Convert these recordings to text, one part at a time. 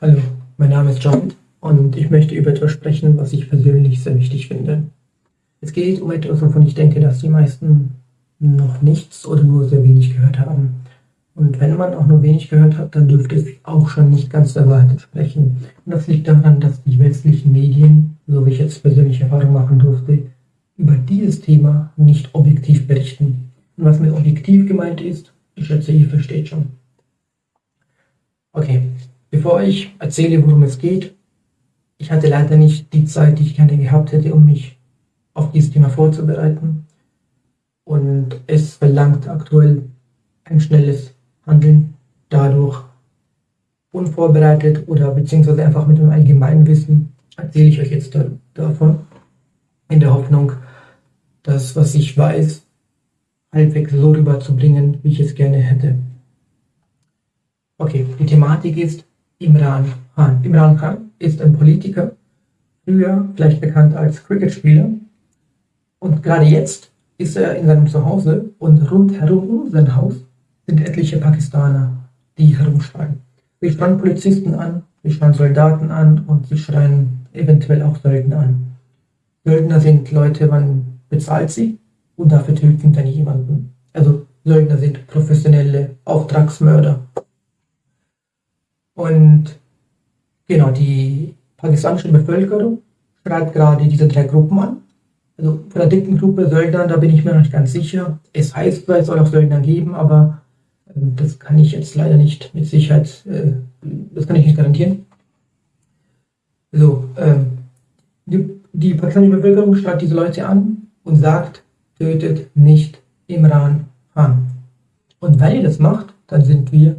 Hallo, mein Name ist John und ich möchte über etwas sprechen, was ich persönlich sehr wichtig finde. Es geht um etwas, wovon ich denke, dass die meisten noch nichts oder nur sehr wenig gehört haben. Und wenn man auch nur wenig gehört hat, dann dürfte es auch schon nicht ganz der Wahrheit entsprechen. Und das liegt daran, dass die westlichen Medien, so wie ich jetzt persönliche Erfahrung machen durfte, über dieses Thema nicht objektiv berichten. Und was mit objektiv gemeint ist, ich schätze, ihr versteht schon. Okay, Bevor ich erzähle, worum es geht, ich hatte leider nicht die Zeit, die ich gerne gehabt hätte, um mich auf dieses Thema vorzubereiten. Und es verlangt aktuell ein schnelles Handeln. Dadurch unvorbereitet oder beziehungsweise einfach mit einem allgemeinen Wissen erzähle ich euch jetzt da, davon, in der Hoffnung, das, was ich weiß, halbwegs so rüberzubringen, wie ich es gerne hätte. Okay, die Thematik ist, Imran Khan. Imran Khan ist ein Politiker, früher vielleicht bekannt als Cricketspieler. Und gerade jetzt ist er in seinem Zuhause und rundherum um sein Haus sind etliche Pakistaner, die herumschreien. Sie schreien Polizisten an, sie schreien Soldaten an und sie schreien eventuell auch Söldner an. Söldner sind Leute, man bezahlt sie und dafür töten dann jemanden. Also Söldner sind professionelle Auftragsmörder. Und genau, die pakistanische Bevölkerung schreibt gerade diese drei Gruppen an. Also von der dicken Gruppe Söldner, da bin ich mir noch nicht ganz sicher. Es heißt zwar, es soll auch Söldner geben, aber äh, das kann ich jetzt leider nicht mit Sicherheit, äh, das kann ich nicht garantieren. So, äh, die, die pakistanische Bevölkerung schreibt diese Leute an und sagt, tötet nicht Imran Khan. Und wenn ihr das macht, dann sind wir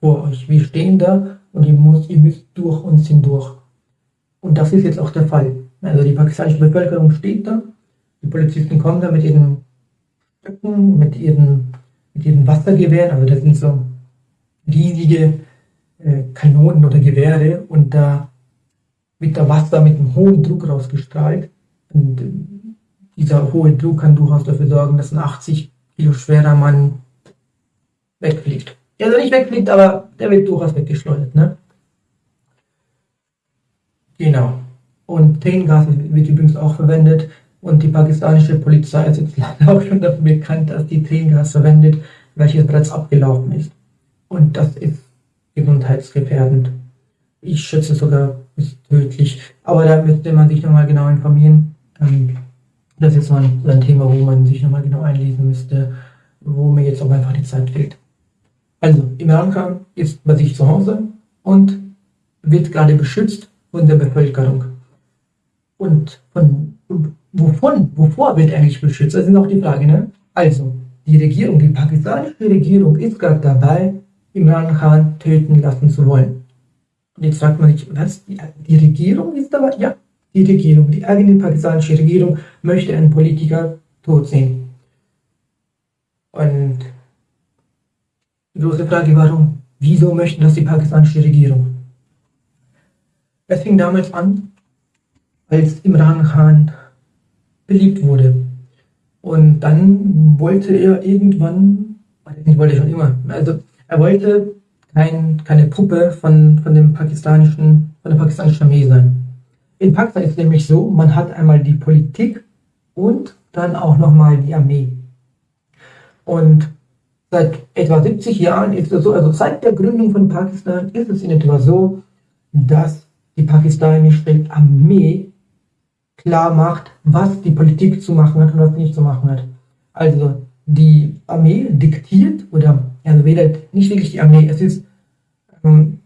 vor euch. Wir stehen da und ihr müsst, ihr müsst durch uns hindurch. Und das ist jetzt auch der Fall. Also die pakistanische Bevölkerung steht da, die Polizisten kommen da mit ihren Stöcken, mit ihren, mit ihren Wassergewehren, also das sind so riesige äh, Kanonen oder Gewehre und da wird da Wasser mit einem hohen Druck rausgestrahlt. Und äh, dieser hohe Druck kann durchaus dafür sorgen, dass ein 80 Kilo schwerer Mann wegfliegt also nicht wegfliegt, aber der wird durchaus weggeschleudert. Ne? Genau. Und Tränengas wird übrigens auch verwendet. Und die pakistanische Polizei ist jetzt leider auch schon dafür bekannt, dass die Tränengas verwendet, welches bereits abgelaufen ist. Und das ist gesundheitsgefährdend. Ich schätze sogar ist tödlich. Aber da müsste man sich nochmal genau informieren. Ähm, das ist so ein Thema, wo man sich nochmal genau einlesen müsste, wo mir jetzt auch einfach die Zeit fehlt. Also Imran Khan ist bei sich zu Hause und wird gerade beschützt von der Bevölkerung. Und von wovon, wovor wird eigentlich beschützt? Das ist auch die Frage. Ne? Also, die Regierung, die pakistanische Regierung ist gerade dabei, Imran Khan töten lassen zu wollen. Und jetzt fragt man sich, was? Die, die Regierung ist dabei? Ja, die Regierung, die eigene pakistanische Regierung möchte einen Politiker tot sehen. Und die große Frage, warum? Wieso möchten das die pakistanische Regierung? Es fing damals an, als Imran Khan beliebt wurde. Und dann wollte er irgendwann, ich wollte schon immer, also er wollte kein, keine Puppe von, von, dem pakistanischen, von der pakistanischen Armee sein. In Pakistan ist es nämlich so, man hat einmal die Politik und dann auch nochmal die Armee. Und Seit etwa 70 Jahren ist es so, also seit der Gründung von Pakistan ist es in etwa so, dass die pakistanische Armee klar macht, was die Politik zu machen hat und was nicht zu machen hat. Also die Armee diktiert, oder also weder nicht wirklich die Armee, es ist, ähm,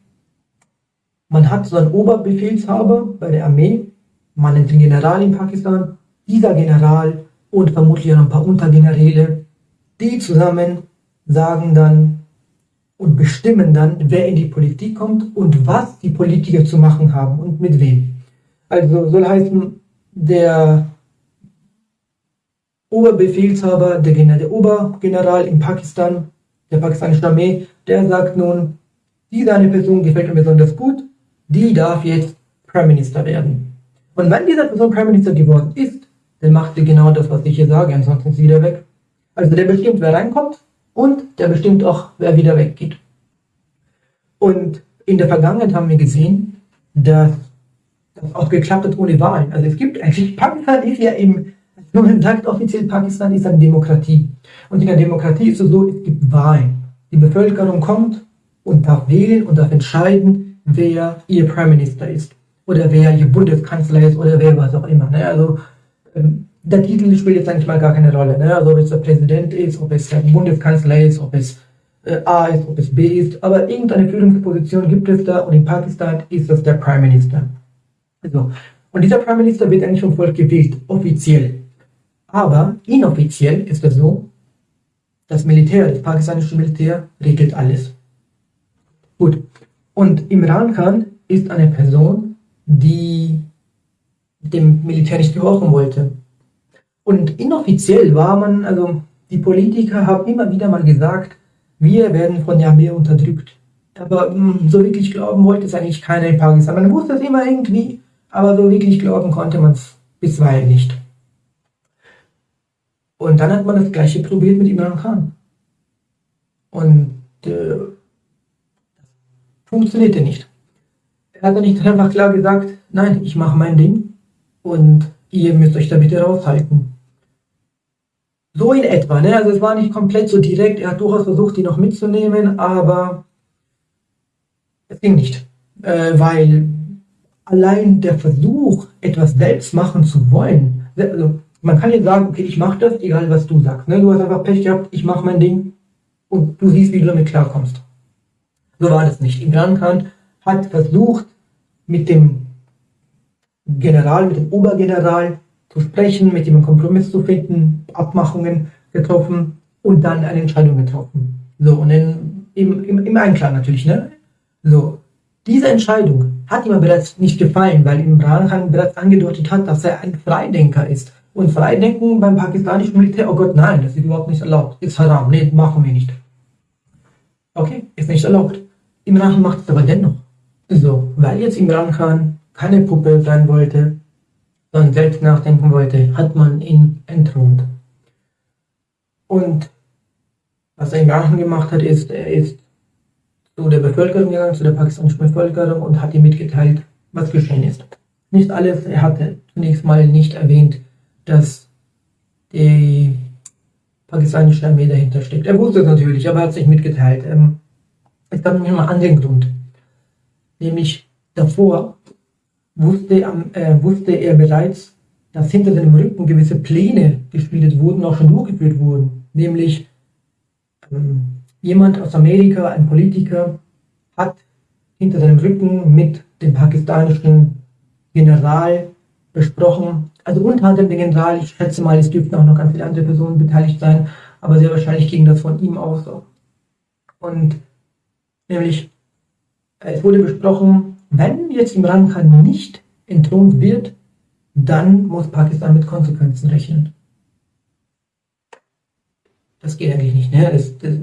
man hat so einen Oberbefehlshaber bei der Armee, man nennt den General in Pakistan, dieser General und vermutlich auch ein paar Untergeneräle, die zusammen sagen dann und bestimmen dann, wer in die Politik kommt und was die Politiker zu machen haben und mit wem. Also soll heißen, der Oberbefehlshaber, der, der Obergeneral in Pakistan, der pakistanischen Armee, der sagt nun, diese eine Person gefällt mir besonders gut, die darf jetzt Prime Minister werden. Und wenn diese Person Prime Minister geworden ist, dann macht sie genau das, was ich hier sage, ansonsten ist sie wieder weg. Also der bestimmt, wer reinkommt und der bestimmt auch, wer wieder weggeht. Und in der Vergangenheit haben wir gesehen, dass das auch geklappt hat ohne Wahlen. Also es gibt eigentlich, Pakistan ist ja im, man sagt offiziell, Pakistan ist eine Demokratie. Und in der Demokratie ist es so, es gibt Wahlen. Die Bevölkerung kommt und darf wählen und darf entscheiden, wer ihr Prime Minister ist. Oder wer ihr Bundeskanzler ist oder wer was auch immer. Ne? Also ähm, der Titel spielt jetzt eigentlich mal gar keine Rolle. Ne? Also ob es der Präsident ist, ob es der Bundeskanzler ist, ob es äh, A ist, ob es B ist. Aber irgendeine Führungsposition gibt es da und in Pakistan ist das der Prime Minister. So. Und dieser Prime Minister wird eigentlich vom Volk gewählt, offiziell. Aber inoffiziell ist es so, das Militär, das pakistanische Militär, regelt alles. Gut. Und Imran Khan ist eine Person, die dem Militär nicht gehorchen wollte. Und inoffiziell war man, also die Politiker haben immer wieder mal gesagt, wir werden von der Armee unterdrückt. Aber hm, so wirklich glauben wollte es eigentlich keiner in Pakistan. Man wusste es immer irgendwie, aber so wirklich glauben konnte man es bisweilen nicht. Und dann hat man das gleiche probiert mit Imran Khan. Und äh, funktionierte nicht. Er hat dann nicht einfach klar gesagt, nein, ich mache mein Ding und ihr müsst euch da bitte raushalten. So in etwa, ne? Also es war nicht komplett so direkt, er hat durchaus versucht, die noch mitzunehmen, aber es ging nicht. Äh, weil allein der Versuch, etwas selbst machen zu wollen, also man kann jetzt sagen, okay, ich mache das, egal was du sagst. Ne? Du hast einfach Pech gehabt, ich mache mein Ding und du siehst, wie du damit klarkommst. So war das nicht. Imran Khan hat versucht, mit dem General, mit dem Obergeneral zu sprechen, mit ihm einen Kompromiss zu finden, Abmachungen getroffen und dann eine Entscheidung getroffen. So, und in, im, im, im Einklang natürlich, ne? So, diese Entscheidung hat ihm bereits nicht gefallen, weil Imran Khan bereits angedeutet hat, dass er ein Freidenker ist. Und Freidenken beim pakistanischen Militär, oh Gott, nein, das ist überhaupt nicht erlaubt. Ist haram, nee, machen wir nicht. Okay, ist nicht erlaubt. Imran Khan macht es aber dennoch. So, weil jetzt Imran Khan keine Puppe sein wollte, sondern selbst nachdenken wollte, hat man ihn entthront. Und was Imran Khan gemacht hat, ist, er ist zu der Bevölkerung gegangen, zu der pakistanischen Bevölkerung und hat ihr mitgeteilt, was geschehen ist. Nicht alles, er hatte zunächst mal nicht erwähnt, dass die pakistanische Armee dahinter steckt. Er wusste es natürlich, aber er hat es nicht mitgeteilt. Ähm, es gab nämlich noch einen anderen Grund. Nämlich davor wusste, äh, wusste er bereits, dass hinter seinem Rücken gewisse Pläne gespielt wurden, auch schon durchgeführt wurden. Nämlich ähm, Jemand aus Amerika, ein Politiker, hat hinter seinem Rücken mit dem pakistanischen General besprochen, also unter anderem den General, ich schätze mal, es dürften auch noch ganz viele andere Personen beteiligt sein, aber sehr wahrscheinlich ging das von ihm aus. Und nämlich, es wurde besprochen, wenn jetzt Imran Khan nicht entthront wird, dann muss Pakistan mit Konsequenzen rechnen. Das geht eigentlich nicht. Ne? Das, das,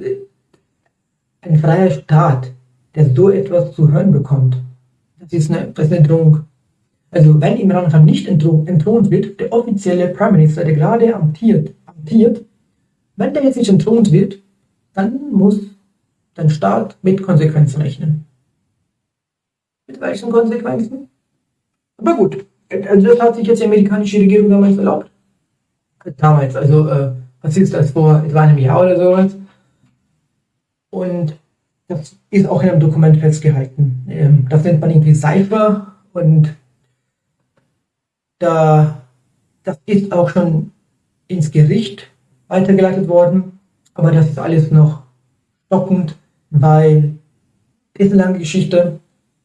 ein freier Staat, der so etwas zu hören bekommt, das ist eine, das ist eine Drohung. Also wenn Imran Khan nicht entthront wird, der offizielle Prime Minister, der gerade amtiert, amtiert, wenn der jetzt nicht entthront wird, dann muss dein Staat mit Konsequenzen rechnen. Mit welchen Konsequenzen? Aber gut, also das hat sich jetzt die amerikanische Regierung damals erlaubt. Damals, also äh, was ist das, vor etwa einem Jahr oder sowas? Und das ist auch in einem Dokument festgehalten. Ähm, das nennt man irgendwie Cypher und da, das ist auch schon ins Gericht weitergeleitet worden, aber das ist alles noch stockend, weil es ist eine lange Geschichte,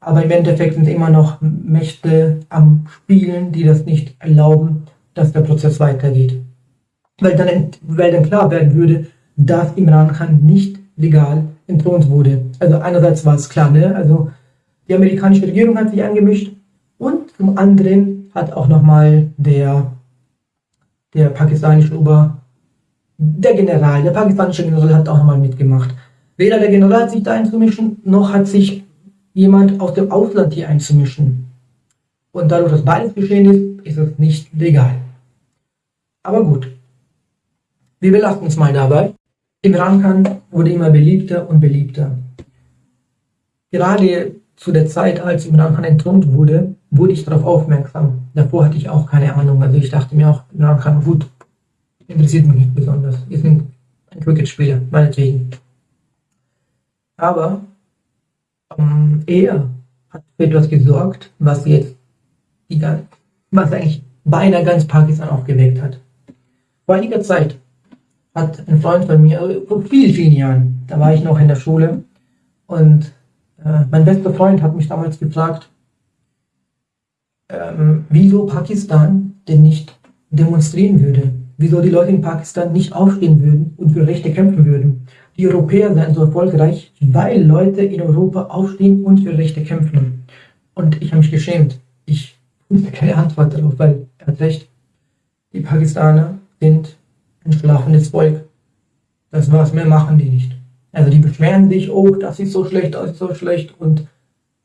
aber im Endeffekt sind immer noch Mächte am Spielen, die das nicht erlauben, dass der Prozess weitergeht. Weil dann, weil dann klar werden würde, dass Imran Khan nicht legal entthront wurde. Also einerseits war es klar, ne? also die amerikanische Regierung hat sich angemischt und zum anderen hat auch nochmal der, der pakistanische Ober, der General, der pakistanische General hat auch nochmal mitgemacht. Weder der General hat sich da einzumischen, noch hat sich jemand aus dem Ausland hier einzumischen. Und dadurch, dass beides geschehen ist, ist es nicht legal. Aber gut, wir belassen uns mal dabei. Imran Khan wurde immer beliebter und beliebter. Gerade zu der Zeit, als Imran Khan entthront wurde, wurde ich darauf aufmerksam. Davor hatte ich auch keine Ahnung. Also ich dachte mir auch, Imran Khan, gut, interessiert mich nicht besonders. Ist ein Cricket-Spieler, meinetwegen. Aber ähm, er hat für etwas gesorgt, was jetzt die, was eigentlich beinahe ganz Pakistan aufgeweckt hat. Vor einiger Zeit hat ein Freund von mir, äh, vor vielen, vielen Jahren, da war ich noch in der Schule und äh, mein bester Freund hat mich damals gefragt, ähm, wieso Pakistan denn nicht demonstrieren würde, wieso die Leute in Pakistan nicht aufstehen würden und für Rechte kämpfen würden. Die Europäer seien so erfolgreich, weil Leute in Europa aufstehen und für Rechte kämpfen. Und ich habe mich geschämt. Ich wusste keine Antwort darauf, weil er hat recht. Die Pakistaner sind ein schlafendes Volk. Das war's, mehr machen die nicht. Also die beschweren sich, oh, das ist so schlecht, das ist so schlecht und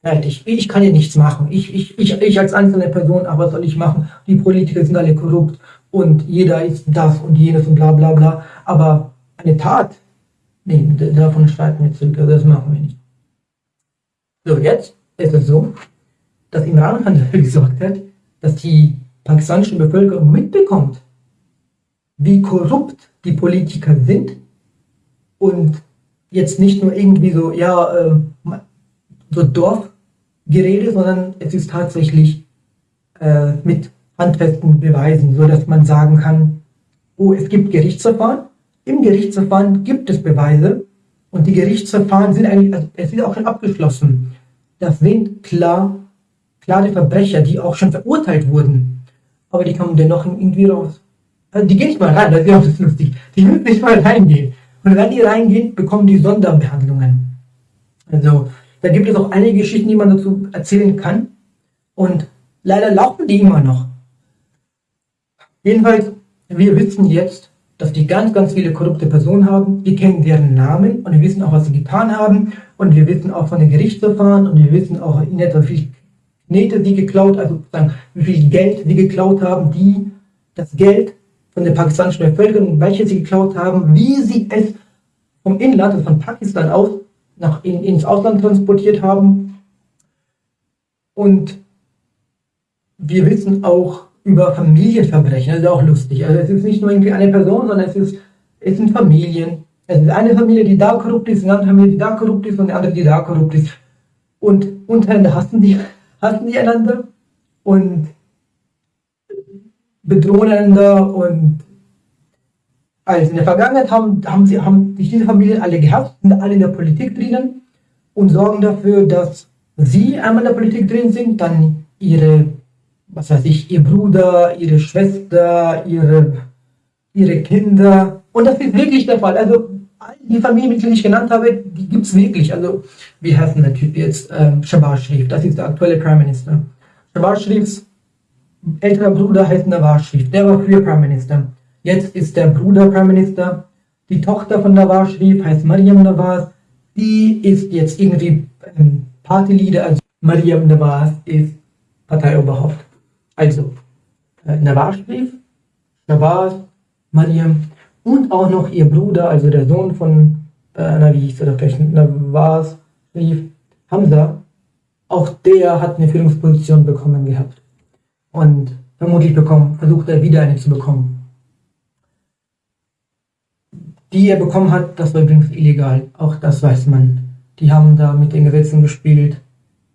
fertig. Ich kann ja nichts machen. Ich, ich, ich, ich als einzelne Person, aber was soll ich machen? Die Politiker sind alle korrupt und jeder ist das und jenes und bla bla bla. Aber eine Tat, nee, davon streiten wir zurück, also das machen wir nicht. So, jetzt ist es so, dass Imran Khan dafür gesorgt hat, dass die pakistanische Bevölkerung mitbekommt, wie korrupt die Politiker sind und jetzt nicht nur irgendwie so, ja, äh, so Dorfgerede, sondern es ist tatsächlich äh, mit handfesten Beweisen, so dass man sagen kann, oh, es gibt Gerichtsverfahren, im Gerichtsverfahren gibt es Beweise und die Gerichtsverfahren sind eigentlich, also es ist auch schon abgeschlossen. Das sind klar, klare Verbrecher, die auch schon verurteilt wurden, aber die kommen dennoch irgendwie raus. Also die gehen nicht mal rein, das ist auch lustig. Die müssen nicht mal reingehen. Und wenn die reingehen, bekommen die Sonderbehandlungen. Also da gibt es auch einige Geschichten, die man dazu erzählen kann. Und leider laufen die immer noch. Jedenfalls, wir wissen jetzt, dass die ganz, ganz viele korrupte Personen haben. Wir kennen deren Namen und wir wissen auch, was sie getan haben. Und wir wissen auch von den Gerichtsverfahren und wir wissen auch in etwa, wie viel Knete sie geklaut, also wie viel Geld sie geklaut haben, die das Geld von der pakistanischen Bevölkerung, welche sie geklaut haben, wie sie es vom Inland, also von Pakistan aus, nach, in, ins Ausland transportiert haben. Und wir wissen auch über Familienverbrechen, das ist auch lustig. Also es ist nicht nur irgendwie eine Person, sondern es, ist, es sind Familien. Es ist eine Familie, die da korrupt ist, eine andere Familie, die da korrupt ist und eine andere, die da korrupt ist. Und untereinander hassen die, hassen die einander und bedrohen einander und also in der Vergangenheit haben, haben, sie, haben sich diese Familien alle gehabt, sind alle in der Politik drinnen und sorgen dafür, dass sie einmal in der Politik drin sind, dann ihre, was weiß ich, ihr Bruder, ihre Schwester, ihre, ihre Kinder. Und das ist wirklich der Fall. Also die Familienmitglieder, die ich genannt habe, die gibt es wirklich. Also wie heißt denn der Typ jetzt? Ähm, Shabazz Sharif, das ist der aktuelle Prime Minister. Shabazz Sharifs älterer Bruder heißt Nawaz Sharif, der war früher Prime Minister. Jetzt ist der Bruder Prime Minister. Die Tochter von Nawaz Sharif heißt Mariam Nawaz. Die ist jetzt irgendwie ähm, Partyleader. Also Mariam Nawaz ist Parteioberhaupt. Also äh, Nawaz Sharif, Nawaz, Mariam und auch noch ihr Bruder, also der Sohn von äh, Navis oder vielleicht Nawaz Sharif, Hamza. Auch der hat eine Führungsposition bekommen gehabt. Und vermutlich bekommen, versucht er wieder eine zu bekommen die er bekommen hat, das war übrigens illegal. Auch das weiß man. Die haben da mit den Gesetzen gespielt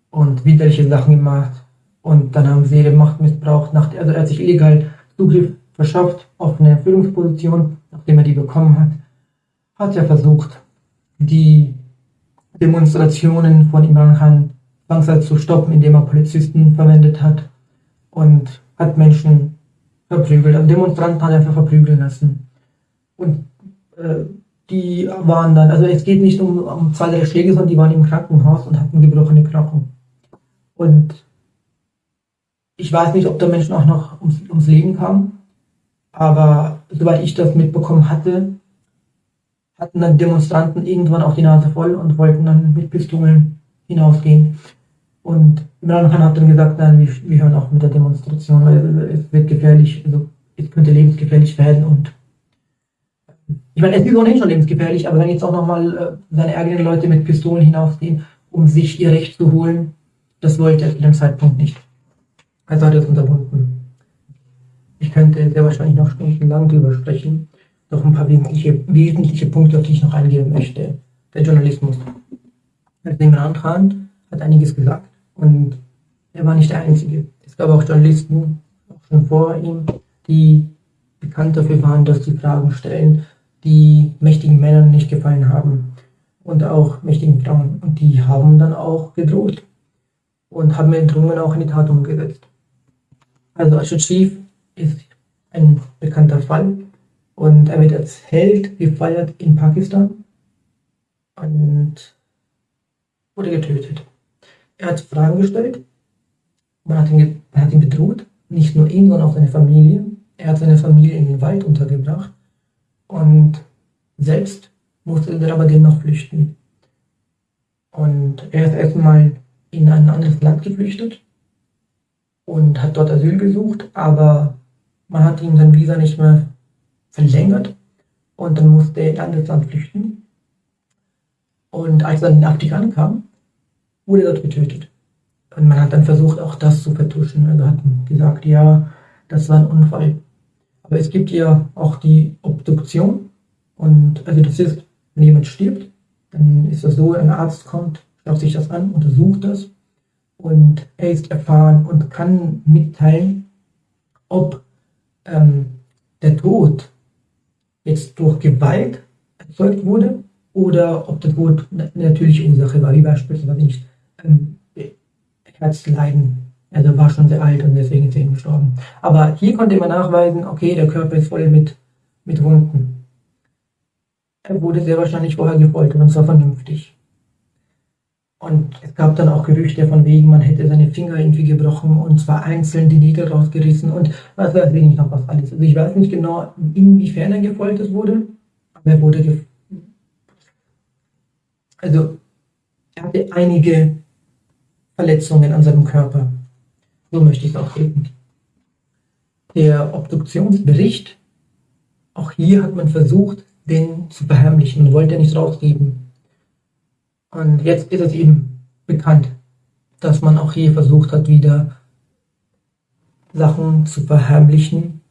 und widerliche Sachen gemacht. Und dann haben sie ihre Macht missbraucht. Nach, also er hat sich illegal Zugriff verschafft auf eine Führungsposition, nachdem er die bekommen hat. Hat er versucht, die Demonstrationen von Imran Khan langsam zu stoppen, indem er Polizisten verwendet hat und hat Menschen verprügelt. Also Demonstranten hat er einfach verprügeln lassen. Und äh, die waren dann, also es geht nicht um, um zwei, drei Schläge, sondern die waren im Krankenhaus und hatten gebrochene Knochen. Und ich weiß nicht, ob da Menschen auch noch ums, ums Leben kamen, aber soweit ich das mitbekommen hatte, hatten dann Demonstranten irgendwann auch die Nase voll und wollten dann mit Pistolen hinausgehen. Und Imran Khan hat dann gesagt, nein, wir, wir hören auch mit der Demonstration, weil es wird gefährlich, also es könnte lebensgefährlich werden und ich meine, es ist ohnehin schon lebensgefährlich, aber wenn jetzt auch nochmal äh, seine eigenen Leute mit Pistolen hinausgehen um sich ihr Recht zu holen. Das wollte er zu dem Zeitpunkt nicht. Also hat er es unterbunden. Ich könnte sehr wahrscheinlich noch stundenlang drüber sprechen. Noch ein paar wesentliche, wesentliche Punkte, auf die ich noch eingehen möchte. Der Journalismus. Also Imran Khan hat einiges gesagt und er war nicht der Einzige. Es gab auch Journalisten, auch schon vor ihm, die bekannt dafür waren, dass sie Fragen stellen, die mächtigen Männern nicht gefallen haben und auch mächtigen Frauen. Und die haben dann auch gedroht und haben Drohungen auch in die Tat umgesetzt. Also Sharif ist ein bekannter Fall und er wird als Held gefeiert in Pakistan und wurde getötet. Er hat Fragen gestellt, man hat ihn, man hat ihn bedroht, nicht nur ihn, sondern auch seine Familie. Er hat seine Familie in den Wald untergebracht und selbst musste er aber dennoch flüchten. Und er ist erstmal in ein anderes Land geflüchtet und hat dort Asyl gesucht, aber man hat ihm sein Visa nicht mehr verlängert und dann musste er in ein anderes Land flüchten. Und als er dann in Afrika ankam, wurde er dort getötet. Und man hat dann versucht, auch das zu vertuschen. Also hat gesagt, ja, das war ein Unfall. Aber es gibt ja auch die Obduktion. Und also das ist, wenn jemand stirbt, dann ist das so, ein Arzt kommt, schaut sich das an, untersucht das und er ist erfahren und kann mitteilen, ob ähm, der Tod jetzt durch Gewalt erzeugt wurde oder ob der Tod eine natürliche Ursache war, wie beispielsweise nicht ähm, Herzleiden. Also war schon sehr alt und deswegen ist er gestorben. Aber hier konnte man nachweisen, okay, der Körper ist voll mit, mit Wunden. Er wurde sehr wahrscheinlich vorher gefoltert und zwar vernünftig. Und es gab dann auch Gerüchte von wegen, man hätte seine Finger irgendwie gebrochen und zwar einzeln die Nägel rausgerissen und was weiß ich nicht noch was alles. Also ich weiß nicht genau, inwiefern er gefoltert wurde, aber er wurde gefoltert. Also er hatte einige Verletzungen an seinem Körper. So möchte ich es auch sehen. Der Obduktionsbericht, auch hier hat man versucht, den zu verheimlichen. Man wollte nicht rausgeben. Und jetzt ist es eben bekannt, dass man auch hier versucht hat, wieder Sachen zu verheimlichen,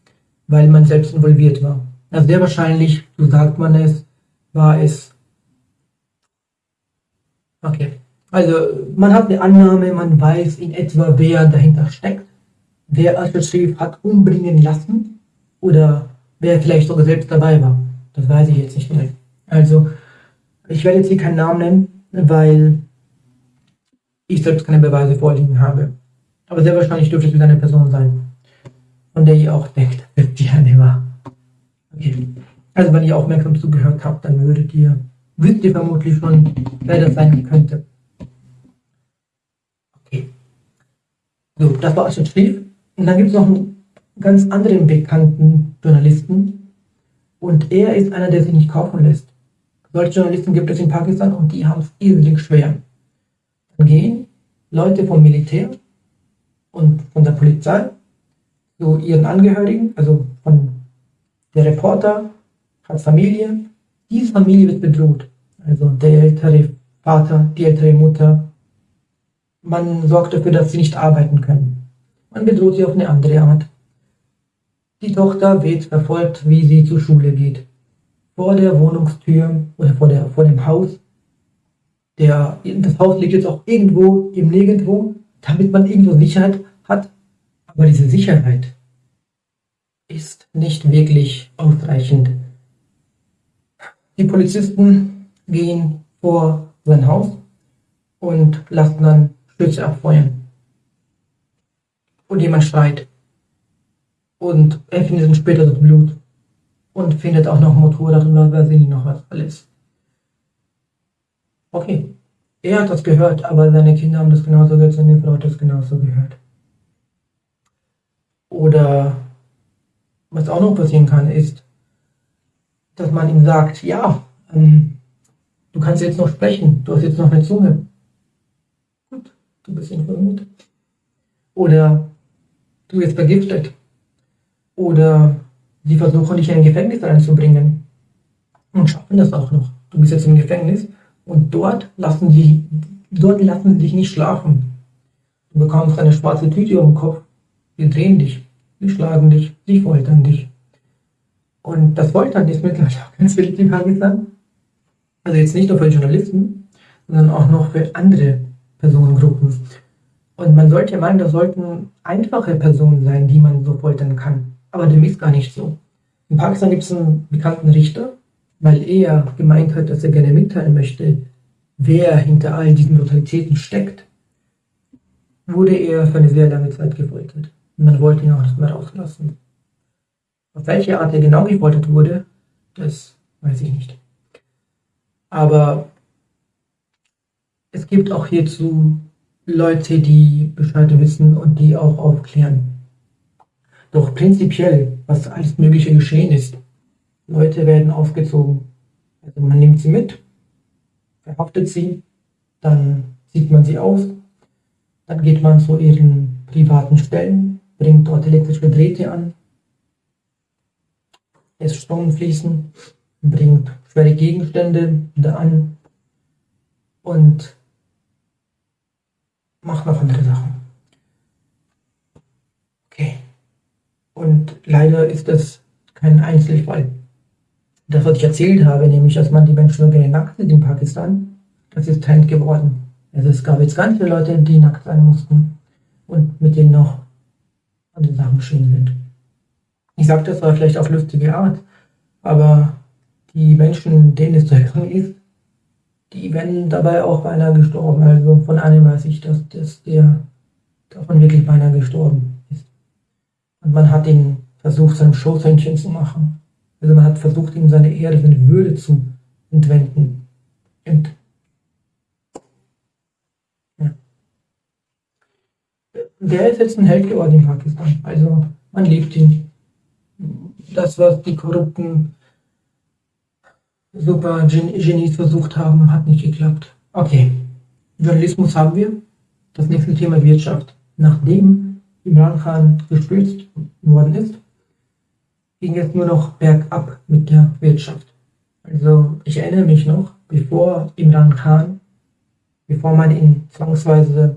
weil man selbst involviert war. Also sehr wahrscheinlich, so sagt man es, war es. Okay. Also man hat eine Annahme, man weiß in etwa, wer dahinter steckt, wer Al-Sharif hat umbringen lassen oder wer vielleicht sogar selbst dabei war. Das weiß ich jetzt nicht direkt. Also ich werde jetzt hier keinen Namen nennen, weil ich selbst keine Beweise vorliegen habe. Aber sehr wahrscheinlich dürfte es wieder eine Person sein, von der ihr auch denkt, dass die eine war. Okay. Also wenn ihr aufmerksam zugehört habt, dann würdet ihr, wisst ihr vermutlich schon, wer das sein könnte. So, das war Astrid Schlief. Und dann gibt es noch einen ganz anderen bekannten Journalisten. Und er ist einer, der sich nicht kaufen lässt. Solche Journalisten gibt es in Pakistan und die haben es irrsinnig schwer. Dann gehen Leute vom Militär und von der Polizei zu ihren Angehörigen, also von der Reporter hat Familie. Diese Familie wird bedroht. Also der ältere Vater, die ältere Mutter, man sorgt dafür, dass sie nicht arbeiten können. Man bedroht sie auf eine andere Art. Die Tochter wird verfolgt, wie sie zur Schule geht. Vor der Wohnungstür oder vor, der, vor dem Haus. Der, das Haus liegt jetzt auch irgendwo im Nirgendwo, damit man irgendwo Sicherheit hat. Aber diese Sicherheit ist nicht wirklich ausreichend. Die Polizisten gehen vor sein Haus und lassen dann Schütze abfeuern. Und jemand schreit. Und er findet dann später das Blut. Und findet auch noch Motorrad was weiß ich noch was alles. Okay. Er hat das gehört, aber seine Kinder haben das genauso gehört, seine Frau hat das genauso gehört. Oder was auch noch passieren kann, ist, dass man ihm sagt, ja, ähm, du kannst jetzt noch sprechen, du hast jetzt noch eine Zunge du bist informiert. Oder du wirst vergiftet. Oder sie versuchen dich in ein Gefängnis reinzubringen. Und schaffen das auch noch. Du bist jetzt im Gefängnis und dort lassen die Dort lassen sie dich nicht schlafen. Du bekommst eine schwarze Tüte um den Kopf. Sie drehen dich, sie schlagen dich, sie foltern dich. Und das Foltern ist mittlerweile auch ganz beliebt in Pakistan. Also jetzt nicht nur für Journalisten, sondern auch noch für andere Personengruppen. Und man sollte meinen, das sollten einfache Personen sein, die man so foltern kann. Aber dem ist gar nicht so. In Pakistan gibt es einen bekannten Richter, weil er gemeint hat, dass er gerne mitteilen möchte, wer hinter all diesen Brutalitäten steckt, wurde er für eine sehr lange Zeit gefoltert. Und man wollte ihn auch nicht mehr rauslassen. Auf welche Art er genau gefoltert wurde, das weiß ich nicht. Aber es gibt auch hierzu Leute, die Bescheid wissen und die auch aufklären. Doch prinzipiell, was alles Mögliche geschehen ist, Leute werden aufgezogen. Also man nimmt sie mit, verhaftet sie, dann zieht man sie aus, dann geht man zu ihren privaten Stellen, bringt dort elektrische Drähte an, lässt Strom fließen, bringt schwere Gegenstände da an und macht noch andere Sachen. Okay. Und leider ist das kein Einzelfall. Das, was ich erzählt habe, nämlich, dass man die Menschen nur gerne nackt sieht in Pakistan, das ist Trend geworden. Also es gab jetzt ganz viele Leute, die nackt sein mussten und mit denen noch andere Sachen geschehen sind. Ich sage das zwar vielleicht auf lustige Art, aber die Menschen, denen es zu helfen ist, die werden dabei auch beinahe gestorben. Also von einem weiß ich, dass, dass der davon wirklich beinahe gestorben ist. Und man hat ihn versucht, seinem Schoßhändchen zu machen. Also man hat versucht, ihm seine Ehre, seine Würde zu entwenden. Und ja. Der ist jetzt ein Held geworden in Pakistan. Also man liebt ihn. Das, was die korrupten super Genies versucht haben, hat nicht geklappt. Okay, Journalismus haben wir. Das nächste Thema Wirtschaft. Nachdem Imran Khan gestürzt worden ist, ging es nur noch bergab mit der Wirtschaft. Also ich erinnere mich noch, bevor Imran Khan, bevor man ihn zwangsweise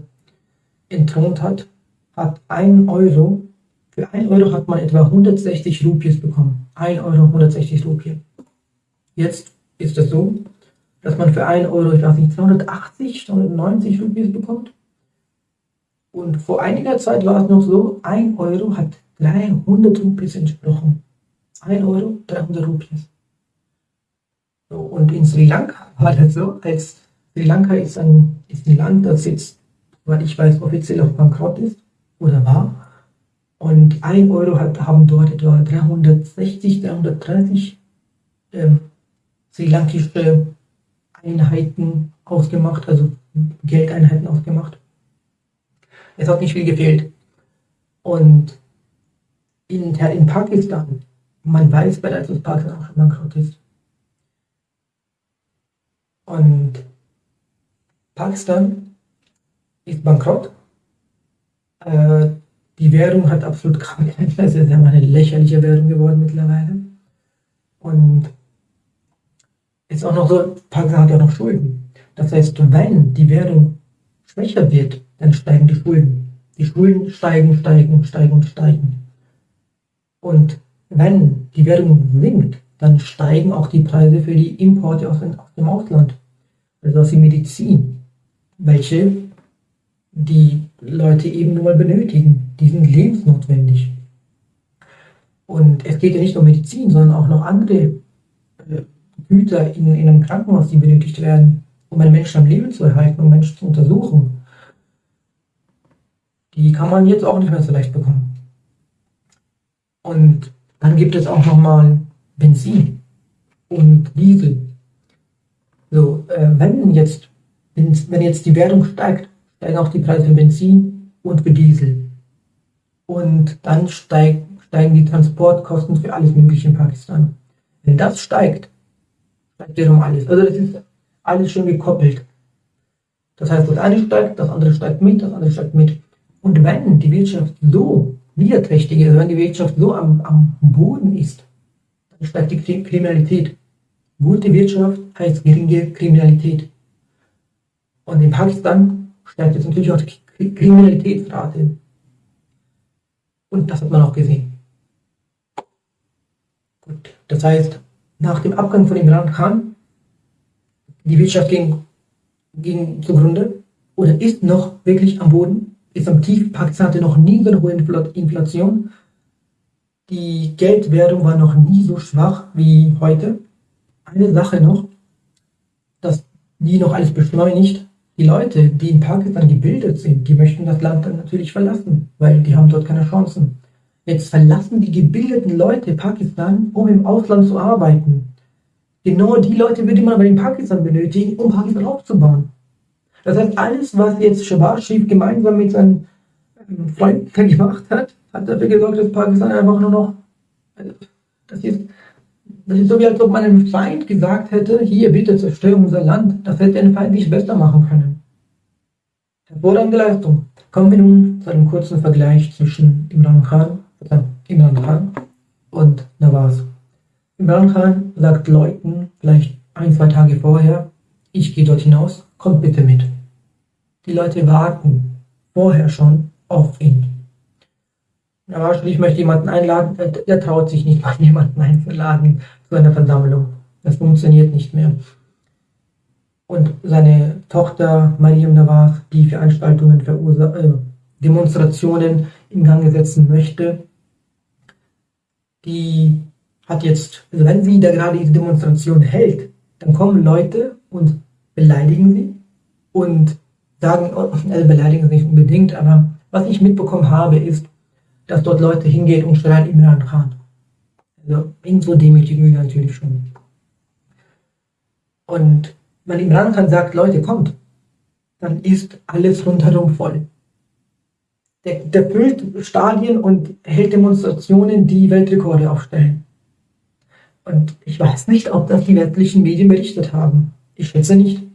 entthront hat, hat ein Euro, für ein Euro hat man etwa 160 Rupies bekommen. Ein Euro 160 Rupies. Jetzt ist es so, dass man für 1 Euro, ich weiß nicht, 280, 290 Rupies bekommt. Und vor einiger Zeit war es noch so, 1 Euro hat 300 Rupies entsprochen. 1 Euro, 300 Rupies. So, und in Sri Lanka war das so, als Sri Lanka ist ein, ist ein Land, das jetzt, weil ich weiß, offiziell auf Bankrott ist oder war. Und 1 Euro hat, haben dort etwa 360, 330 ähm, sri lankische Einheiten ausgemacht, also Geldeinheiten ausgemacht. Es hat nicht viel gefehlt. Und in, in Pakistan, man weiß bereits, dass Pakistan auch schon bankrott ist. Und Pakistan ist bankrott. Äh, die Währung hat absolut keine, es ist eine lächerliche Währung geworden mittlerweile. Und ist auch noch so, Pakistan hat ja noch Schulden. Das heißt, wenn die Währung schwächer wird, dann steigen die Schulden. Die Schulden steigen, steigen, steigen und steigen. Und wenn die Währung sinkt, dann steigen auch die Preise für die Importe aus, dem Ausland. Also aus der Medizin, welche die Leute eben nur benötigen. Die sind lebensnotwendig. Und es geht ja nicht nur um Medizin, sondern auch noch andere äh, Güter in, in einem Krankenhaus, die benötigt werden, um einen Menschen am Leben zu erhalten, um Menschen zu untersuchen, die kann man jetzt auch nicht mehr so leicht bekommen. Und dann gibt es auch nochmal Benzin und Diesel. So, äh, wenn jetzt, wenn jetzt die Währung steigt, steigen auch die Preise für Benzin und für Diesel. Und dann steig, steigen die Transportkosten für alles Mögliche in Pakistan. Wenn das steigt, steigt wiederum alles. Also das ist alles schon gekoppelt. Das heißt, das eine steigt, das andere steigt mit, das andere steigt mit. Und wenn die Wirtschaft so niederträchtig ist, wenn die Wirtschaft so am, am Boden ist, dann steigt die Kriminalität. Gute Wirtschaft heißt geringe Kriminalität. Und in Pakistan steigt jetzt natürlich auch die Kriminalitätsrate. Und das hat man auch gesehen. Gut, das heißt, nach dem Abgang von Imran Khan, die Wirtschaft ging, ging zugrunde oder ist noch wirklich am Boden, ist am Tief. Pakistan hatte noch nie so eine hohe Inflation. Die Geldwährung war noch nie so schwach wie heute. Eine Sache noch, dass die noch alles beschleunigt. Die Leute, die in Pakistan gebildet sind, die möchten das Land dann natürlich verlassen, weil die haben dort keine Chancen. Jetzt verlassen die gebildeten Leute Pakistan, um im Ausland zu arbeiten. Genau die Leute würde man aber in Pakistan benötigen, um Pakistan aufzubauen. Das heißt, alles, was jetzt Shabazz Sharif gemeinsam mit seinen Freunden gemacht hat, hat dafür gesorgt, dass Pakistan einfach nur noch, das ist, das ist so wie als ob man einem Feind gesagt hätte, hier bitte zerstöre unser Land. Das hätte ein Feind nicht besser machen können. Hervorragende Leistung. Kommen wir nun zu einem kurzen Vergleich zwischen Imran Khan Imran Khan und Nawaz. Imran Khan sagt Leuten vielleicht ein, zwei Tage vorher, ich gehe dort hinaus, kommt bitte mit. Die Leute warten vorher schon auf ihn. Nawaz ich möchte jemanden einladen, der traut sich nicht mal jemanden einzuladen zu einer Versammlung. Das funktioniert nicht mehr. Und seine Tochter Mariam Nawaz, die Veranstaltungen, äh, Demonstrationen in Gang setzen möchte, die hat jetzt, also wenn sie da gerade diese Demonstration hält, dann kommen Leute und beleidigen sie und sagen, oh, also beleidigen nicht unbedingt, aber was ich mitbekommen habe, ist, dass dort Leute hingehen und schreien Imran Khan. Also irgendwo demütigen sie natürlich schon. Und wenn Imran Khan sagt, Leute, kommt, dann ist alles rundherum voll. Der, der füllt Stadien und hält Demonstrationen, die Weltrekorde aufstellen. Und ich weiß nicht, ob das die westlichen Medien berichtet haben. Ich schätze nicht.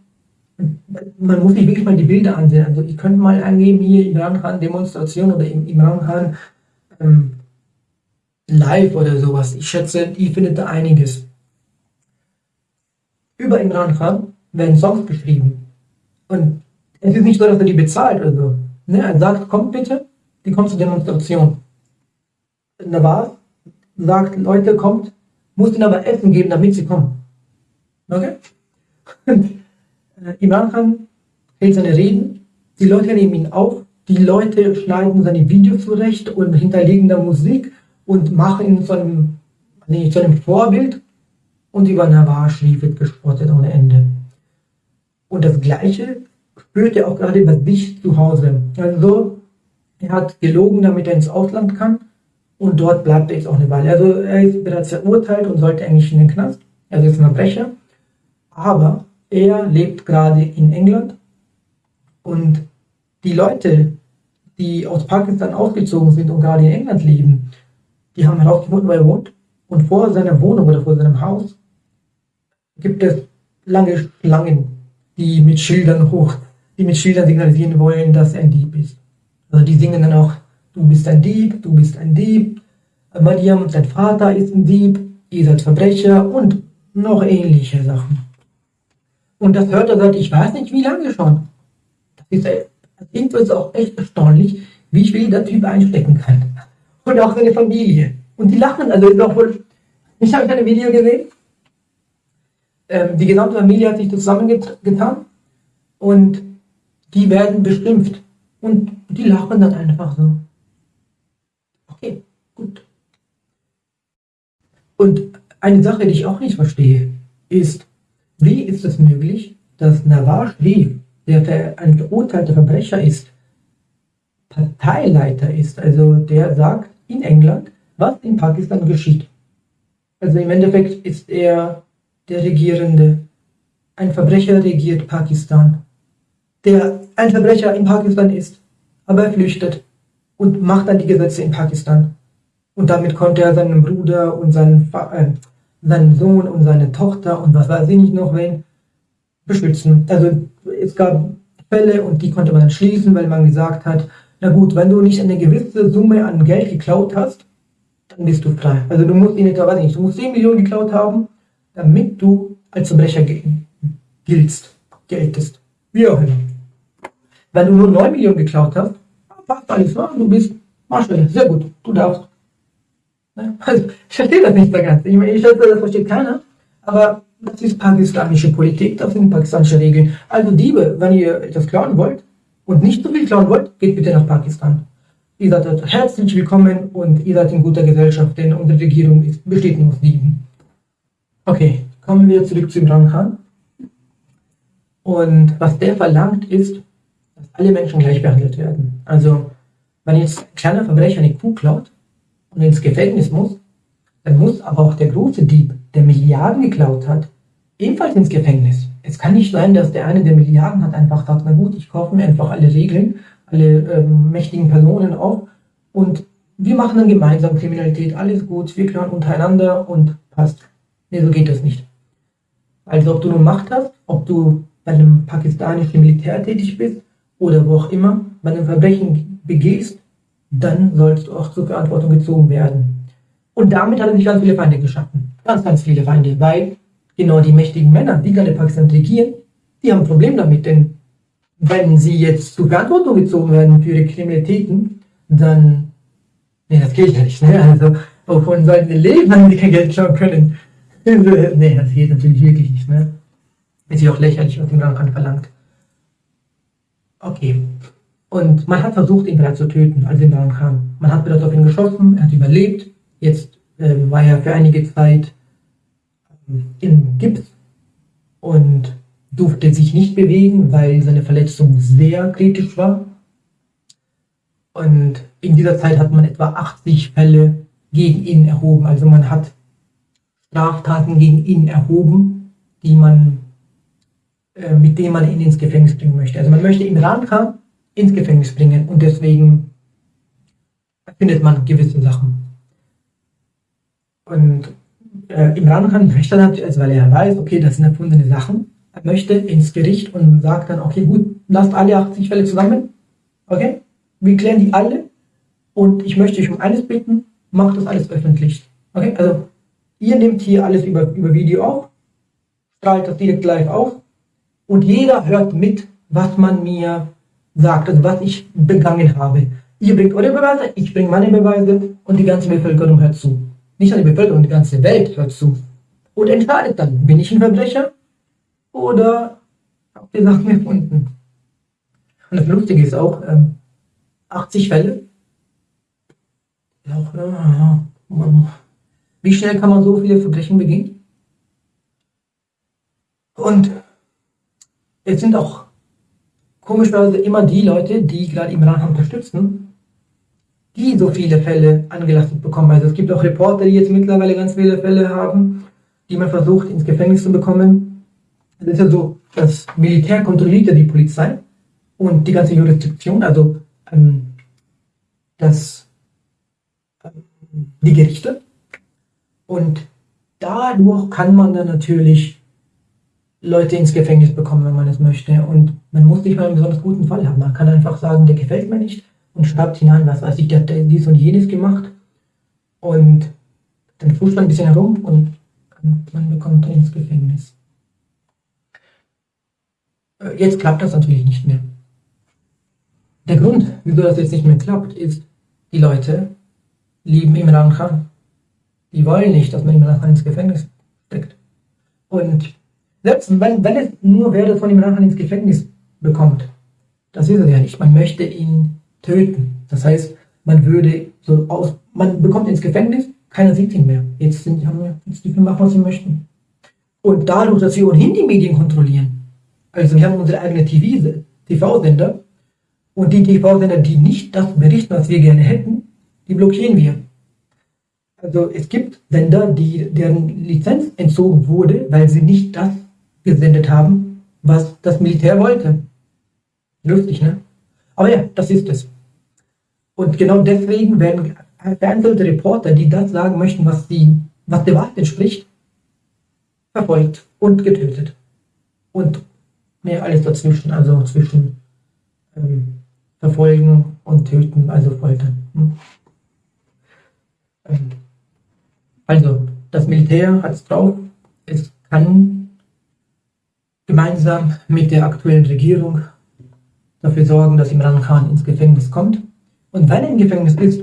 Man muss sich wirklich mal die Bilder ansehen. Also ihr könnt mal angeben, hier Imran Khan Demonstration oder Imran Khan ähm, live oder sowas. Ich schätze, ihr findet da einiges. Über Imran Khan werden Songs geschrieben. Und es ist nicht so, dass er die bezahlt oder so. Ne, er sagt, kommt bitte, die kommt zur Demonstration. Nawaz sagt, Leute, kommt, muss ihnen aber Essen geben, damit sie kommen. Okay? Äh, Imran Khan hält seine Reden, die Leute nehmen ihn auf, die Leute schneiden seine Videos zurecht und hinterlegen da Musik und machen ihn zu einem, nee, zu einem Vorbild und über Nawaz wird gespottet ohne Ende. Und das Gleiche spürt er auch gerade bei sich zu Hause. Also er hat gelogen, damit er ins Ausland kann und dort bleibt er jetzt auch eine Weile. Also er ist bereits verurteilt und sollte eigentlich in den Knast. Also ist ein Verbrecher. Aber er lebt gerade in England und die Leute, die aus Pakistan ausgezogen sind und gerade in England leben, die haben herausgefunden, wo er wohnt. Und vor seiner Wohnung oder vor seinem Haus gibt es lange Schlangen, die mit Schildern hoch die mit Schildern signalisieren wollen, dass er ein Dieb ist. Also die singen dann auch, du bist ein Dieb, du bist ein Dieb, Mariam, dein Vater ist ein Dieb, ihr seid Verbrecher und noch ähnliche Sachen. Und das hört er seit ich weiß nicht wie lange schon. Das ist, irgendwo ist auch echt erstaunlich, wie viel der Typ einstecken kann. Und auch seine Familie. Und die lachen, also ist auch wohl, ich habe ein Video gesehen, ähm, die gesamte Familie hat sich zusammengetan und die werden beschimpft. Und die lachen dann einfach so. Okay, gut. Und eine Sache, die ich auch nicht verstehe, ist, wie ist es möglich, dass Nawaz Sharif, der ein verurteilter Verbrecher ist, Parteileiter ist, also der sagt in England, was in Pakistan geschieht. Also im Endeffekt ist er der Regierende. Ein Verbrecher regiert Pakistan der ein Verbrecher in Pakistan ist, aber er flüchtet und macht dann die Gesetze in Pakistan. Und damit konnte er seinen Bruder und seinen, äh, seinen Sohn und seine Tochter und was weiß ich nicht noch wen beschützen. Also es gab Fälle und die konnte man schließen, weil man gesagt hat, na gut, wenn du nicht eine gewisse Summe an Geld geklaut hast, dann bist du frei. Also du musst ihn etwa, weiß ich nicht, du musst 10 Millionen geklaut haben, damit du als Verbrecher giltst, geltest. Wie auch immer. Wenn du nur 9 Millionen geklaut hast, passt alles, ne? du bist Marschall, sehr gut, du darfst. Ne? Also, ich verstehe das nicht so ganz. Ich, ich schätze, das versteht keiner, aber das ist pakistanische Politik, das sind pakistanische Regeln. Also Diebe, wenn ihr etwas klauen wollt und nicht so viel klauen wollt, geht bitte nach Pakistan. Ihr seid dort herzlich willkommen und ihr seid in guter Gesellschaft, denn unsere Regierung ist, besteht nur aus Dieben. Okay, kommen wir zurück zu Imran Khan. Und was der verlangt ist, dass alle Menschen gleich behandelt werden. Also, wenn jetzt ein kleiner Verbrecher eine Kuh klaut und ins Gefängnis muss, dann muss aber auch der große Dieb, der Milliarden geklaut hat, ebenfalls ins Gefängnis. Es kann nicht sein, dass der eine, der Milliarden hat, einfach sagt, na gut, ich kaufe mir einfach alle Regeln, alle ähm, mächtigen Personen auf und wir machen dann gemeinsam Kriminalität, alles gut, wir klauen untereinander und passt. Nee, so geht das nicht. Also ob du nur Macht hast, ob du bei einem pakistanischen Militär tätig bist oder wo auch immer, wenn du ein Verbrechen begehst, dann sollst du auch zur Verantwortung gezogen werden. Und damit hat er sich ganz viele Feinde geschaffen. Ganz, ganz viele Feinde, weil genau die mächtigen Männer, die gerade Pakistan regieren, die haben ein Problem damit, denn wenn sie jetzt zur Verantwortung gezogen werden für ihre Kriminalitäten, dann, nee, das geht ja nicht, ne? Also, wovon sollten sie leben, wenn sie kein Geld schauen können? nee, das geht natürlich wirklich nicht, ne? Ist ja auch lächerlich, was Imran Khan verlangt. Okay. Und man hat versucht, ihn bereits zu töten, als Imran Khan. Man hat bereits auf ihn geschossen, er hat überlebt. Jetzt äh, war er für einige Zeit ähm, in Gips und durfte sich nicht bewegen, weil seine Verletzung sehr kritisch war. Und in dieser Zeit hat man etwa 80 Fälle gegen ihn erhoben. Also man hat Straftaten gegen ihn erhoben, die man äh, mit dem man ihn ins Gefängnis bringen möchte. Also man möchte Imran Khan ins Gefängnis bringen. Und deswegen findet man gewisse Sachen. Und äh, Imran Khan möchte natürlich, also weil er weiß, okay, das sind erfundene Sachen, er möchte ins Gericht und sagt dann, okay, gut, lasst alle 80 Fälle zusammen, okay, wir klären die alle. Und ich möchte euch um eines bitten, macht das alles öffentlich. Okay, also ihr nehmt hier alles über, über Video auf, strahlt das direkt live auf und jeder hört mit, was man mir sagt, also was ich begangen habe. Ihr bringt eure Beweise, ich bringe meine Beweise und die ganze Bevölkerung hört zu. Nicht nur die Bevölkerung, die ganze Welt hört zu. Und entscheidet dann, bin ich ein Verbrecher oder habt ihr Sachen erfunden. Und das Lustige ist auch, ähm, 80 Fälle. Ja, äh, wie schnell kann man so viele Verbrechen begehen? Und es sind auch komischerweise immer die Leute, die gerade Imran unterstützen, die so viele Fälle angelastet bekommen. Also es gibt auch Reporter, die jetzt mittlerweile ganz viele Fälle haben, die man versucht ins Gefängnis zu bekommen. Es ist ja so, das Militär kontrolliert ja die Polizei und die ganze Jurisdiktion, also ähm, das, ähm, die Gerichte. Und dadurch kann man dann natürlich Leute ins Gefängnis bekommen, wenn man es möchte. Und man muss nicht mal einen besonders guten Fall haben. Man kann einfach sagen, der gefällt mir nicht und schreibt hinein, was weiß ich, der hat dies und jenes gemacht. Und dann fuscht man ein bisschen herum und man bekommt dann ins Gefängnis. Äh, jetzt klappt das natürlich nicht mehr. Der Grund, wieso das jetzt nicht mehr klappt, ist, die Leute lieben Imran Khan. Die wollen nicht, dass man Imran Khan ins Gefängnis steckt. Und selbst wenn, wenn es nur wäre, dass man ihn nachher ins Gefängnis bekommt, das ist es ja nicht. Man möchte ihn töten. Das heißt, man würde so aus, man bekommt ins Gefängnis, keiner sieht ihn mehr. Jetzt sind, haben wir, jetzt dürfen machen, was sie möchten. Und dadurch, dass wir ohnehin die Medien kontrollieren, also wir haben unsere eigene TV-Sender, und die TV-Sender, die nicht das berichten, was wir gerne hätten, die blockieren wir. Also es gibt Sender, die, deren Lizenz entzogen wurde, weil sie nicht das gesendet haben, was das Militär wollte. Lustig, ne? Aber ja, das ist es. Und genau deswegen werden vereinzelte Reporter, die das sagen möchten, was, die, was der Wahrheit entspricht, verfolgt und getötet. Und mehr alles dazwischen, also zwischen ähm, verfolgen und töten, also foltern. Hm. Ähm, also, das Militär hat es drauf, es kann gemeinsam mit der aktuellen Regierung dafür sorgen, dass Imran Khan ins Gefängnis kommt. Und wenn er im Gefängnis ist,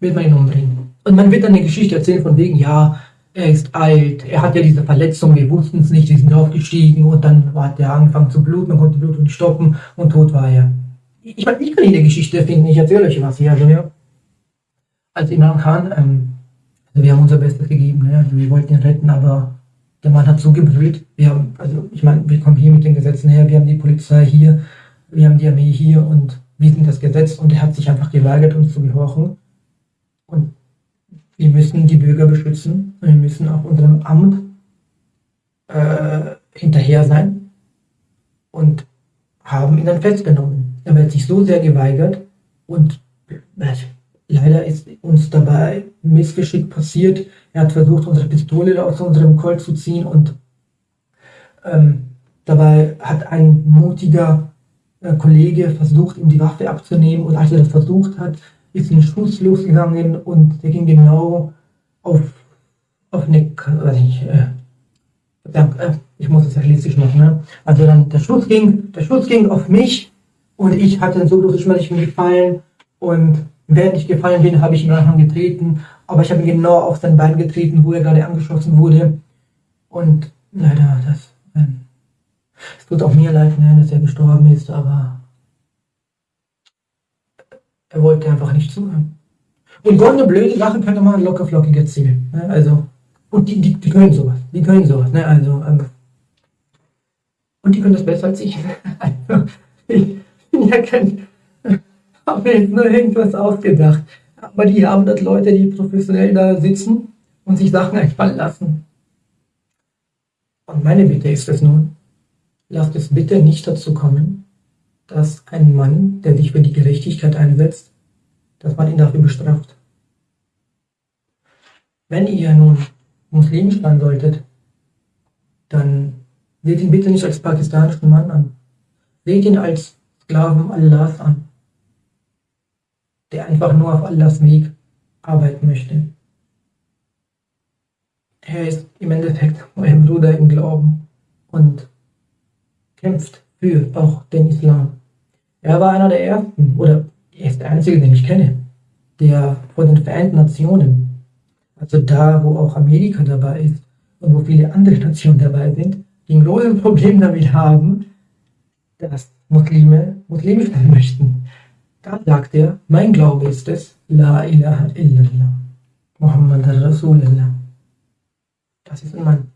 wird man ihn umbringen. Und man wird dann eine Geschichte erzählen von wegen, ja, er ist alt, er hat ja diese Verletzung, wir wussten es nicht, wir sind aufgestiegen und dann hat er angefangen zu bluten, man konnte Blutung nicht stoppen und tot war er. Ich meine, ich kann Ihnen die Geschichte finden, ich erzähle euch was hier. Also, ja, als Imran Khan, ähm, also wir haben unser Bestes gegeben, ne? also wir wollten ihn retten, aber der Mann hat so gebrüllt. Wir also ich meine, wir kommen hier mit den Gesetzen her, wir haben die Polizei hier, wir haben die Armee hier und wir sind das Gesetz und er hat sich einfach geweigert, uns zu gehorchen. Und wir müssen die Bürger beschützen und wir müssen auch unserem Amt äh, hinterher sein und haben ihn dann festgenommen. Er hat sich so sehr geweigert und äh, leider ist uns dabei Missgeschick passiert. Er hat versucht, unsere Pistole aus unserem Colt zu ziehen und ähm, dabei hat ein mutiger äh, Kollege versucht, ihm die Waffe abzunehmen. Und als er das versucht hat, ist ein Schuss losgegangen und der ging genau auf, auf eine, weiß ich, äh, äh, ich muss es realistisch machen, ne? Also dann der Schuss ging, der Schuss ging auf mich und ich hatte so Schmerz, ich bin gefallen und während ich gefallen bin, habe ich ihn Anhang getreten, aber ich habe ihn genau auf sein Bein getreten, wo er gerade angeschossen wurde. Und leider, das, es tut auch mir leid, ne, dass er gestorben ist, aber er wollte einfach nicht zuhören. Und eine blöde Sache könnte man locker flockig erzählen. Ne? Also, und die, die, die können sowas. Die können sowas. Ne? Also, ähm, und die können das besser als ich. Also, ich bin ja kein, habe mir jetzt nur irgendwas ausgedacht. Aber die haben das Leute, die professionell da sitzen und sich Sachen einfallen lassen. Und meine Bitte ist es nun, lasst es bitte nicht dazu kommen, dass ein Mann, der sich für die Gerechtigkeit einsetzt, dass man ihn dafür bestraft. Wenn ihr nun muslimisch sein solltet, dann seht ihn bitte nicht als pakistanischen Mann an. Seht ihn als Sklaven Allahs an, der einfach nur auf Allahs Weg arbeiten möchte. Er ist im Endeffekt euer Bruder im Glauben und kämpft für auch den Islam. Er war einer der ersten, oder er ist der einzige, den ich kenne, der von den Vereinten Nationen, also da, wo auch Amerika dabei ist und wo viele andere Nationen dabei sind, die ein großes Problem damit haben, dass Muslime muslimisch sein möchten. Da sagt er, mein Glaube ist es, La ilaha illallah, Muhammad Rasulullah. Das ist ein Mann,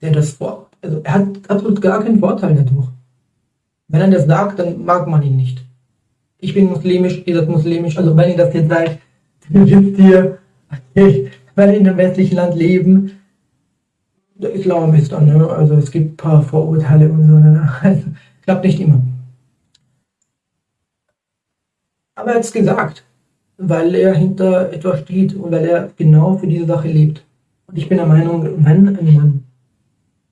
der das vor, also er hat absolut gar keinen Vorteil dadurch. Wenn er das sagt, dann mag man ihn nicht. Ich bin muslimisch, ihr seid muslimisch, also wenn ihr das jetzt seid, dann wisst ihr, weil in einem westlichen Land leben, der Islam ist dann, ne? also es gibt ein paar Vorurteile und so, ne? also klappt nicht immer. Aber er hat es gesagt, weil er hinter etwas steht und weil er genau für diese Sache lebt. Und ich bin der Meinung, wenn ein Mann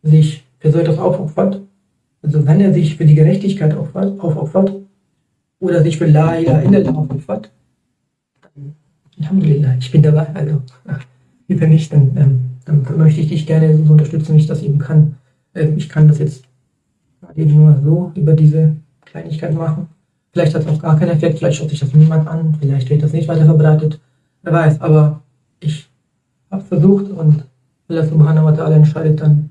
sich für so etwas aufopfert, also wenn er sich für die Gerechtigkeit aufopfert, aufopfert oder sich für La ilaha illallah aufopfert, dann Alhamdulillah, ich bin dabei. Also, wenn nicht, dann, ähm, dann möchte ich dich gerne so unterstützen, wie ich das eben kann. Ähm, ich kann das jetzt eben nur so über diese Kleinigkeit machen. Vielleicht hat es auch gar keinen Effekt, vielleicht schaut sich das niemand an, vielleicht wird das nicht weiter verbreitet. Wer weiß, aber ich versucht und Allah subhanahu wa ta'ala entscheidet dann,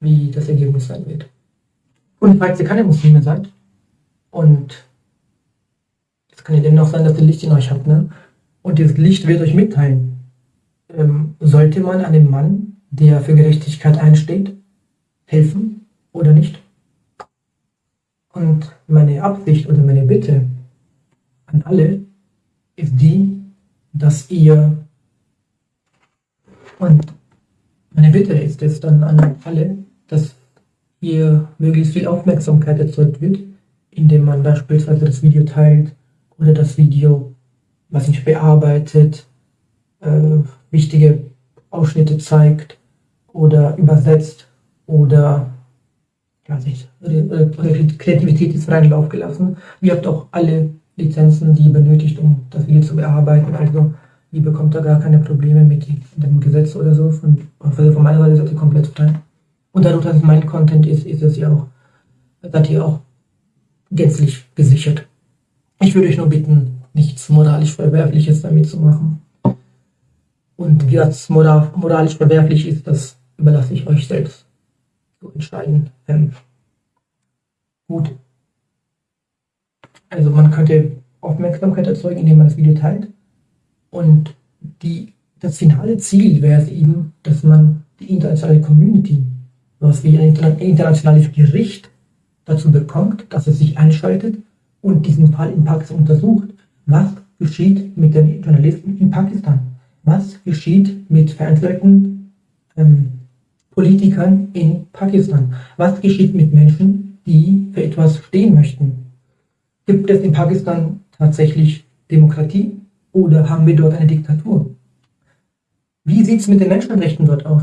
wie das Ergebnis sein wird. Und falls ihr keine Muslime seid und es kann ja dennoch sein, dass ihr Licht in euch habt, ne? Und dieses Licht wird euch mitteilen. Ähm, sollte man einem Mann, der für Gerechtigkeit einsteht, helfen oder nicht? Und meine Absicht oder meine Bitte an alle ist die, dass ihr und meine Bitte ist es dann an alle, dass hier möglichst viel Aufmerksamkeit erzeugt wird, indem man beispielsweise das Video teilt oder das Video, was nicht bearbeitet, äh, wichtige Ausschnitte zeigt oder übersetzt oder ja, nicht, Kreativität ist freien Lauf gelassen. Ihr habt auch alle Lizenzen, die benötigt, um das Video zu bearbeiten. Also ihr bekommt da gar keine Probleme mit dem Gesetz oder so. Von, von meiner Seite seid ihr komplett frei. Und dadurch, dass es mein Content ist, ist es ja auch, seid ihr auch gänzlich gesichert. Ich würde euch nur bitten, nichts moralisch Verwerfliches damit zu machen. Und wie das moralisch verwerflich ist, das überlasse ich euch selbst zu entscheiden. Ähm, gut. Also man könnte Aufmerksamkeit erzeugen, indem man das Video teilt. Und die, das finale Ziel wäre es eben, dass man die internationale Community, was wie ein internationales Gericht dazu bekommt, dass es sich einschaltet und diesen Fall in Pakistan untersucht. Was geschieht mit den Journalisten in Pakistan? Was geschieht mit verantwortlichen ähm, Politikern in Pakistan? Was geschieht mit Menschen, die für etwas stehen möchten? Gibt es in Pakistan tatsächlich Demokratie oder haben wir dort eine Diktatur? Wie sieht es mit den Menschenrechten dort aus?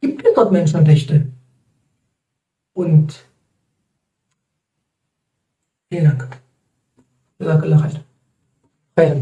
Gibt es dort Menschenrechte? Und vielen Dank. Jazakallah khair.